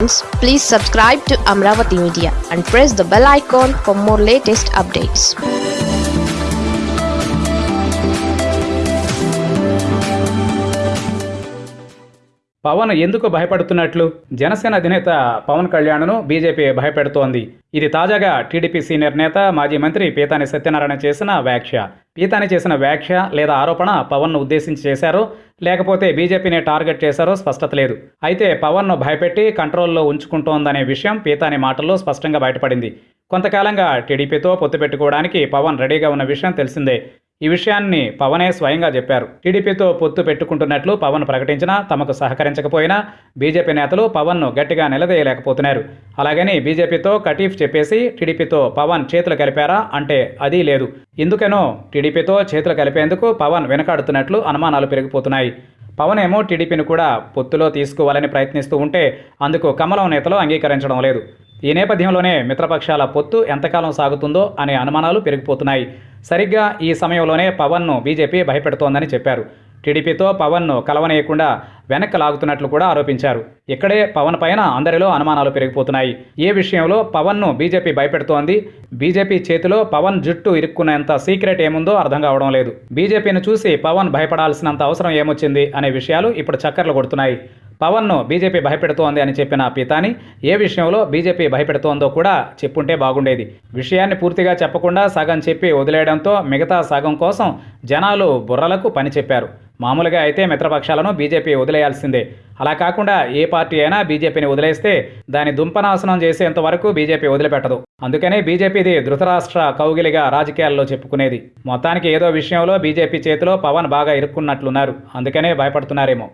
Please subscribe to Amravati Media and press the bell icon for more latest updates. Pawan ఎందుకు భయపడుతున్నట్లు? జనసేన అధినేత Pawan కళ్యాణ్ను BJP భయపెడుతోంది. ఇది తాజాగా TDP senior నేత మాజీ మంత్రి పీతాని సత్యనారాయణ చేసిన వ్యాఖ్య. పీతాని చేసిన వ్యాఖ్య లేదా ఆరోపణ పవన్ను ఉద్దేశించి చేశారో లేకపోతే బీజేపీని టార్గెట్ చేశారో స్పష్టత లేదు. అయితే పవన్ను భయపెట్టి కంట్రోల్లో ఉంచుకుంటోందనే విషయం పీతాని మాటల్లో స్పష్టంగా బయటపడింది. కొంతకాలంగా టీడీపీతో పొత్తు పెట్టుకోవడానికి పవన్ రెడీగా ఉన్న విషయం తెలిసిందే. ఈ విషయాన్ని పవనే స్వయంగా చెప్పారు. టీడీపీతో పొత్తు పెట్టుకుంటున్నట్లు పవన్ ప్రకటించినా తమకు సహకరించకపోయినా బీజేపీ నేతలు పవన్ను గట్టిగా నిలదీయలేకపోతున్నారు. అలాగని బీజేపీతో కటీఫ్ చెప్పేసి టీడీపీతో పవన్ చేతులు కలిపారా అంటే అది లేదు. ఎందుకనో టీడీపీతో చేతులు కలిపేందుకు పవన్ వెనకాడుతున్నట్లు అనుమానాలు పెరిగిపోతున్నాయి. పవన్ ఏమో టీడీపీని కూడా పొత్తులో తీసుకోవాలని ప్రయత్నిస్తూ ఉంటే అందుకు కమలం నేతలు అంగీకరించడం లేదు. ఈ నేపథ్యంలోనే మిత్రపక్షాల పొత్తు ఎంతకాలం సాగుతుందో అనే అనుమానాలు పెరిగిపోతున్నాయి. సరిగ్గా ఈ సమయంలోనే పవన్ను బీజేపీ భయపెడుతోందని చెప్పారు. టీడీపీతో పవన్ను కలవనేయకుండా వెనక్కి లాగుతున్నట్లు కూడా ఆరోపించారు. ఇక్కడే పవన్ పైన అందరిలో అనుమానాలు పెరిగిపోతున్నాయి. ఏ విషయంలో పవన్ను బీజేపీ భయపెడుతోంది? బీజేపీ చేతిలో పవన్ జుట్టు ఇరుక్కునేంత సీక్రెట్ ఏముందో అర్థం కావడం లేదు. బీజేపీని చూసి పవన్ భయపడాల్సినంత అవసరం ఏమొచ్చింది? అనే విషయాలు ఇప్పుడు చక్కర్లు కొడుతున్నాయి. పవన్ను బీజేపీ భయపెడుతోంది అని చెప్పిన పితాని ఏ విషయంలో బీజేపీ భయపెడుతోందో కూడా చెప్పుంటే బాగుండేది. విషయాన్ని పూర్తిగా చెప్పకుండా సగం చెప్పి వదిలేయడంతో మిగతా సగం కోసం జనాలు బుర్రలకు పని చెప్పారు. మామూలుగా అయితే మిత్రపక్షాలను బీజేపీ వదిలేయాల్సిందే. అలా కాకుండా ఏ పార్టీ అయినా బీజేపీని వదిలేస్తే దాని దుంపనాశనం చేసేంత వరకు బీజేపీ వదిలిపెట్టదు. అందుకనే బీజేపీది ధృతరాష్ట్ర కౌగిలిగా రాజకీయాల్లో చెప్పుకునేది. మొత్తానికి ఏదో విషయంలో బీజేపీ చేతిలో పవన్ బాగా ఇరుక్కున్నట్లున్నారు. అందుకనే భయపడుతున్నారేమో.